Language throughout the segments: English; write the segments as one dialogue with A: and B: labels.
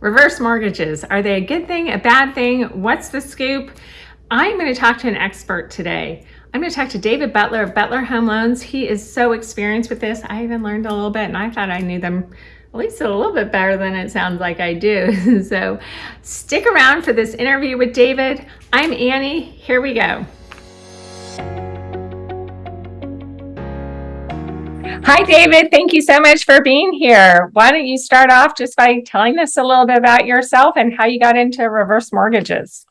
A: Reverse mortgages, are they a good thing, a bad thing? What's the scoop? I'm going to talk to an expert today. I'm going to talk to David Butler of Butler Home Loans. He is so experienced with this. I even learned a little bit and I thought I knew them at least a little bit better than it sounds like I do. so stick around for this interview with David. I'm Annie. Here we go. Hi, David. Thank you so much for being here. Why don't you start off just by telling us a little bit about yourself and how you got into reverse mortgages?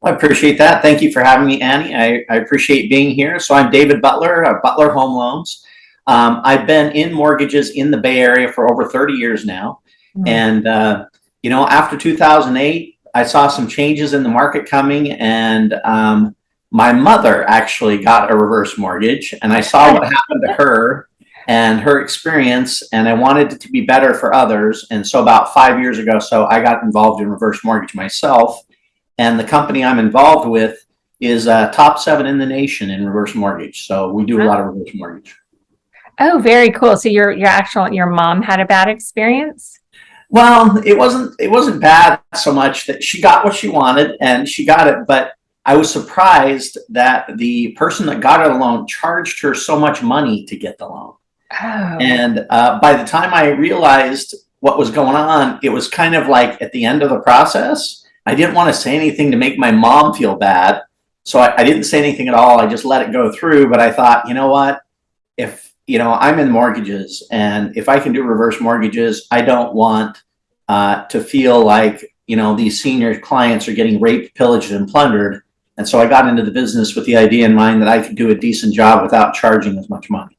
B: Well, I appreciate that. Thank you for having me, Annie. I, I appreciate being here. So I'm David Butler of Butler Home Loans. Um, I've been in mortgages in the Bay Area for over 30 years now. Mm -hmm. And, uh, you know, after 2008, I saw some changes in the market coming and um, my mother actually got a reverse mortgage and I saw what happened to her and her experience and I wanted it to be better for others. And so about five years ago, so I got involved in reverse mortgage myself. And the company I'm involved with is uh, top seven in the nation in reverse mortgage. So we do a lot of reverse mortgage.
A: Oh, very cool. So your your actual your mom had a bad experience?
B: Well, it wasn't it wasn't bad so much that she got what she wanted and she got it, but I was surprised that the person that got her the loan charged her so much money to get the loan. Oh. And uh, by the time I realized what was going on, it was kind of like at the end of the process. I didn't want to say anything to make my mom feel bad. So I, I didn't say anything at all. I just let it go through. But I thought, you know what? If, you know, I'm in mortgages and if I can do reverse mortgages, I don't want uh, to feel like, you know, these senior clients are getting raped, pillaged, and plundered. And so I got into the business with the idea in mind that I could do a decent job without charging as much money.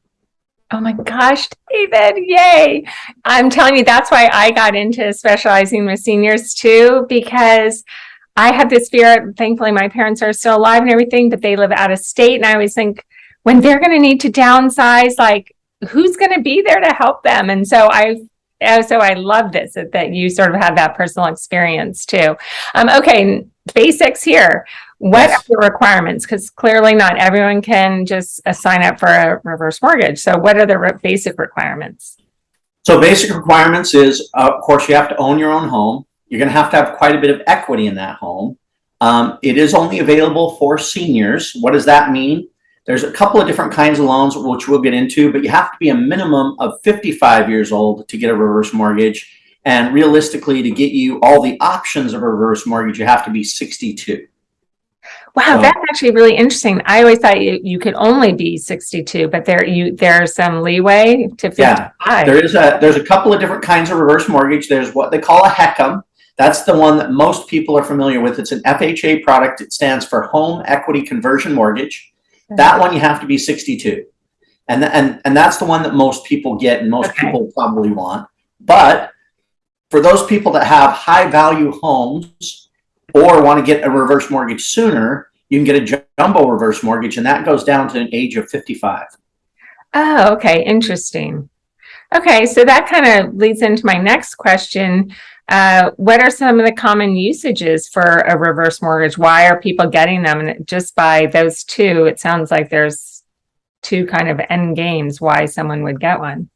A: Oh my gosh, David, yay. I'm telling you, that's why I got into specializing with seniors too, because I have this fear. Thankfully, my parents are still alive and everything, but they live out of state. And I always think when they're going to need to downsize, like who's going to be there to help them? And so I so I love this that you sort of have that personal experience too. Um, okay, basics here. What yes. are the requirements? Because clearly not everyone can just uh, sign up for a reverse mortgage. So what are the re basic requirements?
B: So basic requirements is, uh, of course, you have to own your own home. You're going to have to have quite a bit of equity in that home. Um, it is only available for seniors. What does that mean? There's a couple of different kinds of loans, which we'll get into, but you have to be a minimum of 55 years old to get a reverse mortgage. And realistically, to get you all the options of a reverse mortgage, you have to be 62.
A: Wow, so, that's actually really interesting. I always thought you, you could only be 62, but there you there's some leeway to 55.
B: Yeah, there is a there's a couple of different kinds of reverse mortgage. There's what they call a HECM. That's the one that most people are familiar with. It's an FHA product. It stands for Home Equity Conversion Mortgage. That one you have to be 62. And, and, and that's the one that most people get and most okay. people probably want. But for those people that have high value homes or want to get a reverse mortgage sooner, you can get a jumbo reverse mortgage, and that goes down to an age of 55.
A: Oh, okay. Interesting. Okay, so that kind of leads into my next question. Uh, what are some of the common usages for a reverse mortgage? Why are people getting them? And just by those two, it sounds like there's two kind of end games why someone would get one.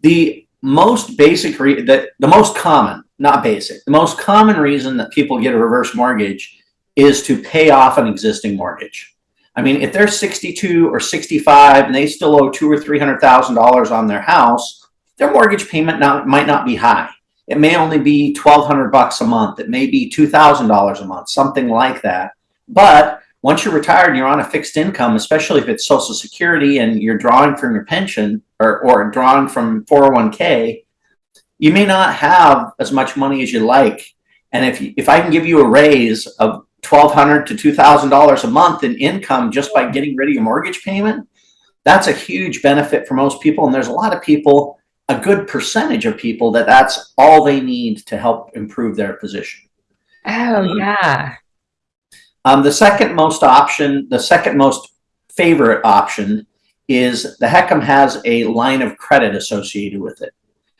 B: The most basic, the, the most common not basic. The most common reason that people get a reverse mortgage is to pay off an existing mortgage. I mean, if they're 62 or 65 and they still owe two or three hundred thousand dollars on their house, their mortgage payment not, might not be high. It may only be 1,200 bucks a month. It may be $2,000 a month, something like that. But once you're retired and you're on a fixed income, especially if it's Social Security and you're drawing from your pension or, or drawing from 401k, you may not have as much money as you like. And if, you, if I can give you a raise of $1,200 to $2,000 a month in income just by getting rid of your mortgage payment, that's a huge benefit for most people. And there's a lot of people, a good percentage of people that that's all they need to help improve their position.
A: Oh, yeah.
B: Um, the second most option, the second most favorite option is the HECM has a line of credit associated with it.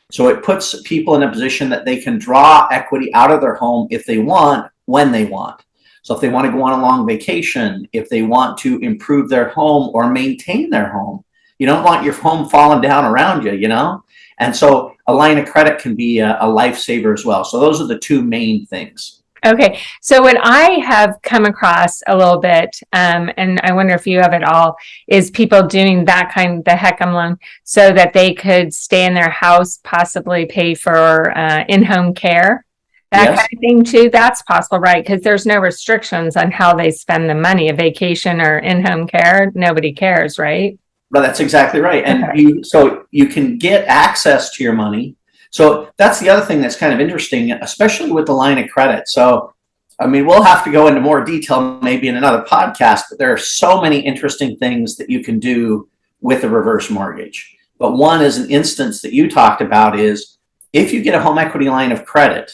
B: So it puts people in a position that they can draw equity out of their home if they want, when they want. So if they want to go on a long vacation, if they want to improve their home or maintain their home, you don't want your home falling down around you, you know? And so a line of credit can be a, a lifesaver as well. So those are the two main things.
A: Okay, so what I have come across a little bit, um, and I wonder if you have it all, is people doing that kind, the HECM loan, so that they could stay in their house, possibly pay for uh, in-home care. That
B: Yes.
A: kind of thing too. That's possible, right? Because there's no restrictions on how they spend the money. A vacation or in-home care, nobody cares, right?
B: But that's exactly right. And
A: Okay.
B: you, so you can get access to your money. So that's the other thing that's kind of interesting, especially with the line of credit. So, I mean, we'll have to go into more detail maybe in another podcast, but there are so many interesting things that you can do with a reverse mortgage. But one is an instance that you talked about is if you get a home equity line of credit,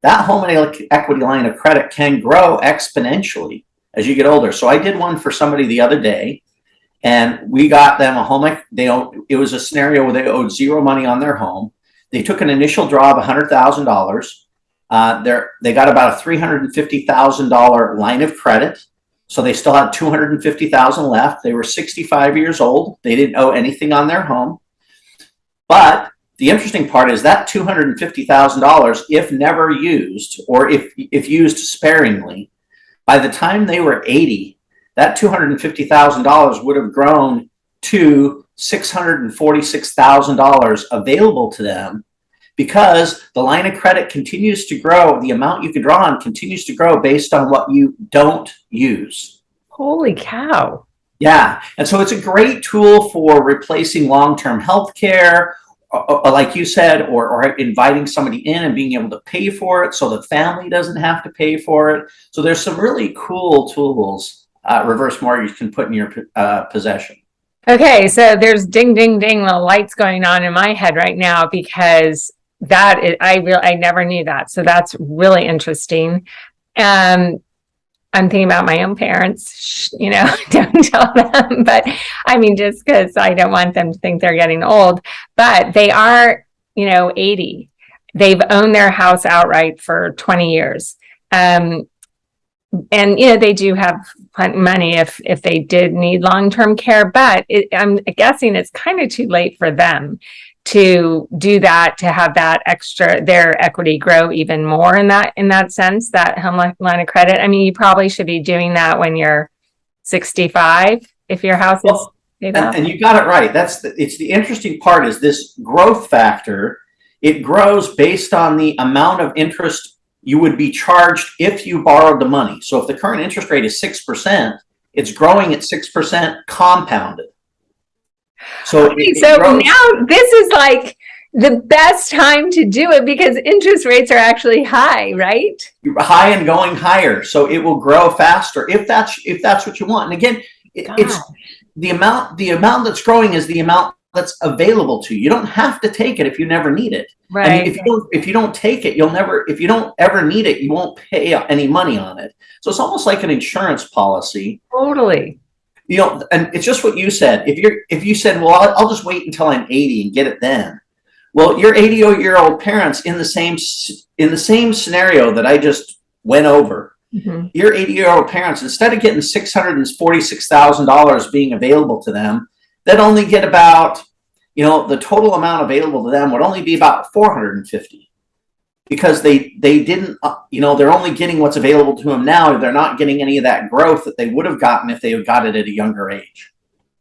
B: that home equity line of credit can grow exponentially as you get older. So I did one for somebody the other day and we got them a home. They it was a scenario where they owed zero money on their home. They took an initial draw of hundred thousand dollars. Uh, they're, they got about a three hundred and fifty thousand dollar line of credit. So they still had two hundred and fifty thousand left. They were sixty-five years old. They didn't owe anything on their home. But the interesting part is that two hundred and fifty thousand dollars, if never used, or if if used sparingly, by the time they were eighty, that two hundred and fifty thousand dollars would have grown to six hundred and forty-six thousand dollars available to them because the line of credit continues to grow. The amount you can draw on continues to grow based on what you don't use.
A: Holy cow.
B: Yeah, and so it's a great tool for replacing long-term health care, uh, uh, like you said, or, or inviting somebody in and being able to pay for it so the family doesn't have to pay for it. So there's some really cool tools uh, reverse mortgage can put in your uh, possession.
A: Okay, so there's ding, ding, ding, the lights going on in my head right now because that is, I real, I never knew that. So that's really interesting. Um, I'm thinking about my own parents, Shh, you know, don't tell them, but I mean, just because I don't want them to think they're getting old, but they are, you know, 80. They've owned their house outright for 20 years. Um, and you know they do have plenty money if if they did need long-term care but it, i'm guessing it's kind of too late for them to do that to have that extra their equity grow even more in that in that sense that home line of credit i mean you probably should be doing that when you're 65 if your house is paid
B: And, and you got it right. That's the, it's the interesting part is this growth factor. It grows based on the amount of interest you would be charged if you borrowed the money. So if the current interest rate is six percent, it's growing at six percent compounded. So,
A: Okay, so
B: grows-
A: now this is like the best time to do it because interest rates are actually high, right?
B: high and going higher. So it will grow faster if that's if that's what you want. And again, it, it's the amount the amount that's growing is the amount that's available to you. You don't have to take it if you never need it. And
A: Right.
B: if you don't if you don't take it, you'll never if you don't ever need it, you won't pay any money on it. So it's almost like an insurance policy.
A: Totally.
B: You know, and it's just what you said. If you're if you said, "Well, I'll, I'll just wait until I'm 80 and get it then." Well, your 80 year old parents in the same in the same scenario that I just went over.
A: Mhm.
B: Your 80 year old parents, instead of getting $646,000 being available to them, they'd only get about, you know, the total amount available to them would only be about 450 because they, they didn't, uh, you know, they're only getting what's available to them now. They're not getting any of that growth that they would have gotten if they had got it at a younger age.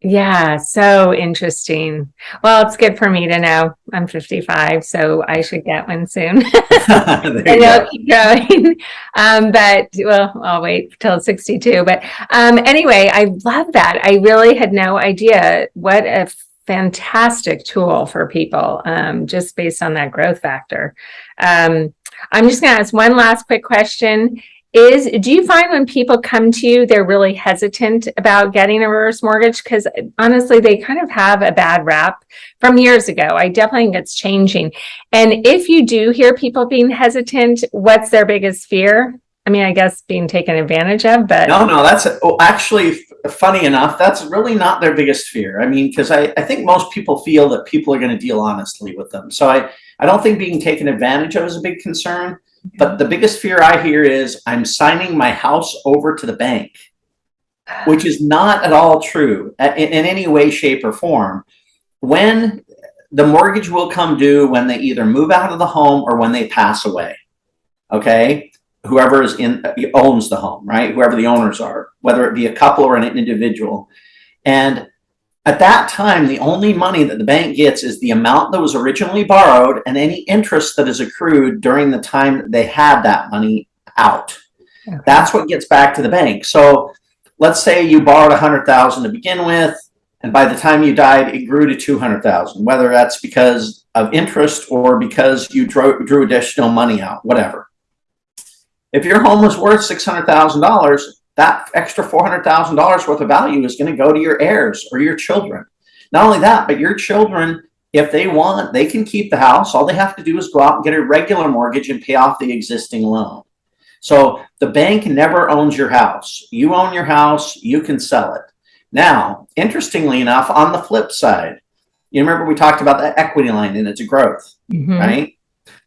A: Yeah, so interesting. Well, it's good for me to know. I'm 55, so I should get one soon.
B: there
A: and
B: you
A: it'll
B: go.
A: keep going. Um, but well, I'll wait till 62. But um, anyway, I love that. I really had no idea what a fantastic tool for people um, just based on that growth factor. Um, I'm just going to ask one last quick question. Is do you find when people come to you, they're really hesitant about getting a reverse mortgage? Because honestly, they kind of have a bad rap from years ago. I definitely think it's changing. And if you do hear people being hesitant, what's their biggest fear? I mean, I guess being taken advantage of, but
B: No, no, that's oh, actually funny enough. That's really not their biggest fear. I mean, because I, I think most people feel that people are going to deal honestly with them. So I, I don't think being taken advantage of is a big concern. But the biggest fear I hear is I'm signing my house over to the bank, which is not at all true in, in any way, shape, or form. When the mortgage will come due when they either move out of the home or when they pass away. Okay, whoever is in owns the home, right? Whoever the owners are, whether it be a couple or an individual. And at that time, the only money that the bank gets is the amount that was originally borrowed and any interest that is accrued during the time that they had that money out.
A: Okay.
B: That's what gets back to the bank. So let's say you borrowed a hundred thousand to begin with, and by the time you died, it grew to two hundred thousand, whether that's because of interest or because you drew, drew additional money out, whatever. If your home was worth six hundred thousand dollars, that extra four hundred thousand dollars worth of value is going to go to your heirs or your children. Not only that, but your children, if they want, they can keep the house. All they have to do is go out and get a regular mortgage and pay off the existing loan. So the bank never owns your house. You own your house, you can sell it. Now, interestingly enough, on the flip side, you remember we talked about the equity line and its a growth,
A: Mhm.
B: right?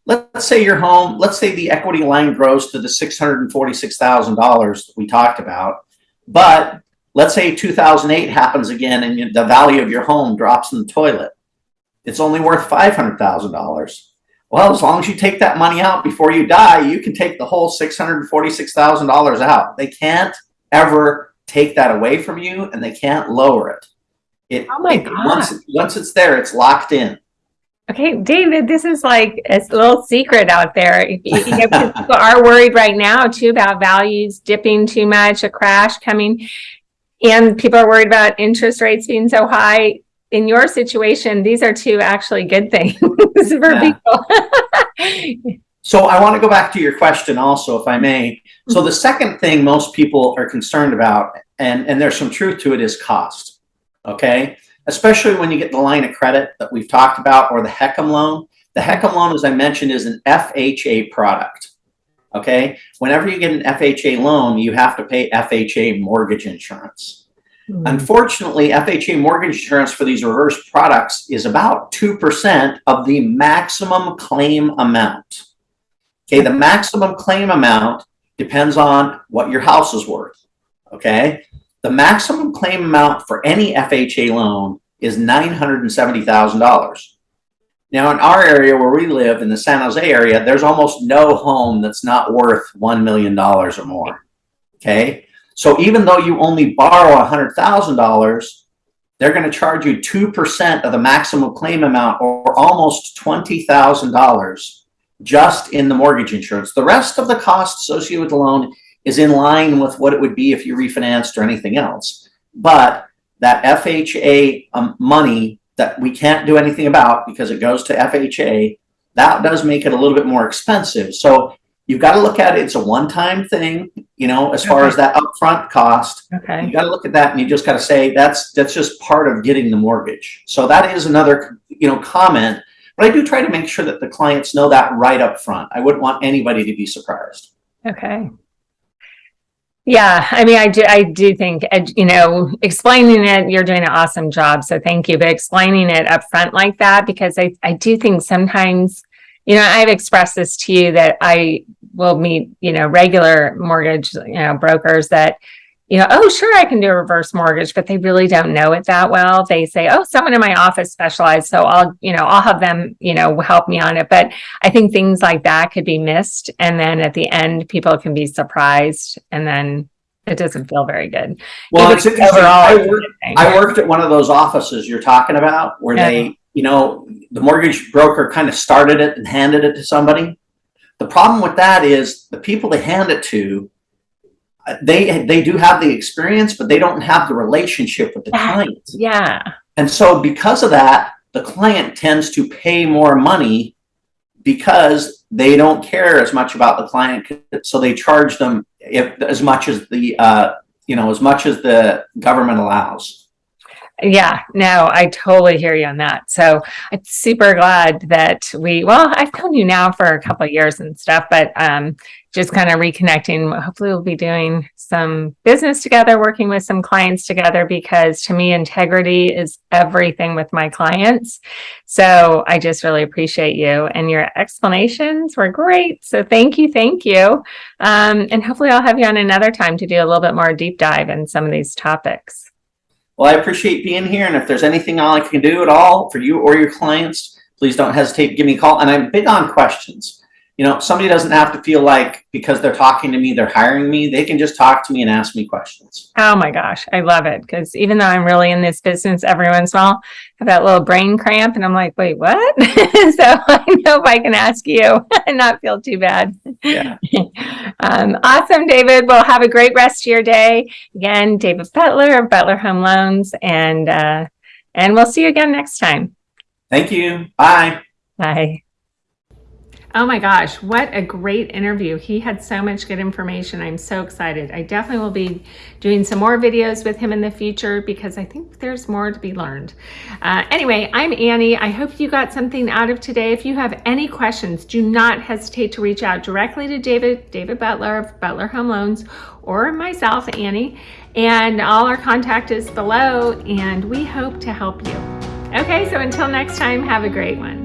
B: Let's say your home, let's say the equity line grows to the six hundred and forty-six thousand dollars we talked about, but let's say two thousand eight happens again and the value of your home drops in the toilet. It's only worth five hundred thousand dollars. Well, as long as you take that money out before you die, you can take the whole six hundred and forty-six thousand dollars out. They can't ever take that away from you, and they can't lower it. It
A: Oh my
B: it- once once it's there, it's locked in.
A: Okay, David, this is like a little secret out there. You- you know, People are worried right now too about values dipping too much, a crash coming. And people are worried about interest rates being so high. In your situation, these are two actually good things for people.
B: So I want to go back to your question also, if I may. So the second thing most people are concerned about, and, and there's some truth to it, is cost. Okay? Especially when you get the line of credit that we've talked about or the HECM loan. The HECM loan, as I mentioned, is an FHA product. Okay? Whenever you get an FHA loan, you have to pay FHA mortgage insurance. Hmm. Unfortunately, FHA mortgage insurance for these reverse products is about 2% of the maximum claim amount. Okay, the maximum claim amount depends on what your house is worth. Okay, the maximum claim amount for any FHA loan is $970,000. Now, in our area where we live in the San Jose area, there's almost no home that's not worth $1 million or more. Okay, so even though you only borrow $100,000, they're going to charge you 2% of the maximum claim amount or almost $20,000 just in the mortgage insurance. The rest of the cost associated with the loan is in line with what it would be if you refinanced or anything else. But that FHA um, money that we can't do anything about because it goes to FHA, that does make it a little bit more expensive. So you've got to look at it. It's a one-time thing, you know, as far as that upfront cost.
A: Okay,
B: You got to look at that and you just got to say that's that's just part of getting the mortgage. So that is another you know comment. But I do try to make sure that the clients know that right up front. I wouldn't want anybody to be surprised.
A: okay. Yeah, I mean, I do, I do think, you know, explaining it, you're doing an awesome job, so thank you. But explaining it up front like that, because I, I do think sometimes, you know, I've expressed this to you that I will meet, you know, regular mortgage, you know, brokers that, you know, oh, sure, I can do a reverse mortgage, but they really don't know it that well. They say, oh, someone in my office specialized, so I'll, you know, I'll have them, you know, help me on it. But I think things like that could be missed. And then at the end, people can be surprised and then it doesn't feel very good.
B: Well,
A: Even
B: it's interesting. I,
A: it's a
B: work,
A: good thing.
B: I worked at one of those offices you're talking about where
A: Yeah.
B: they, you know, the mortgage broker kind of started it and handed it to somebody. The problem with that is the people they hand it to, they they do have the experience, but they don't have the relationship with the
A: Yeah.
B: client.
A: Yeah.
B: And so because of that, the client tends to pay more money because they don't care as much about the client. So they charge them if as much as the uh, you know as much as the government allows.
A: Yeah, no, I totally hear you on that. So I'm super glad that we, well, I've known you now for a couple of years and stuff, but um, just kind of reconnecting. Hopefully, we'll be doing some business together, working with some clients together, because to me, integrity is everything with my clients. So I just really appreciate you and your explanations were great. So thank you, thank you. Um, and hopefully, I'll have you on another time to do a little bit more deep dive in some of these topics.
B: Well, I appreciate being here, and if there's anything I can do at all for you or your clients, please don't hesitate to give me a call. And I'm big on questions. You know, somebody doesn't have to feel like because they're talking to me, they're hiring me. They can just talk to me and ask me questions.
A: Oh my gosh, I love it because even though I'm really in this business, every once in a while, I have that little brain cramp, and I'm like, wait, what? so I know if I can ask you and not feel too bad.
B: Yeah.
A: um, awesome, David. Well, have a great rest of your day. Again, David Butler of Butler Home Loans, and uh, and we'll see you again next time.
B: Thank you. Bye.
A: Bye. Oh my gosh, what a great interview. He had so much good information. I'm so excited. I definitely will be doing some more videos with him in the future because I think there's more to be learned. Uh, anyway, I'm Annie. I hope you got something out of today. If you have any questions, do not hesitate to reach out directly to David, David Butler of Butler Home Loans or myself, Annie. And all our contact is below and we hope to help you. Okay, so until next time, have a great one.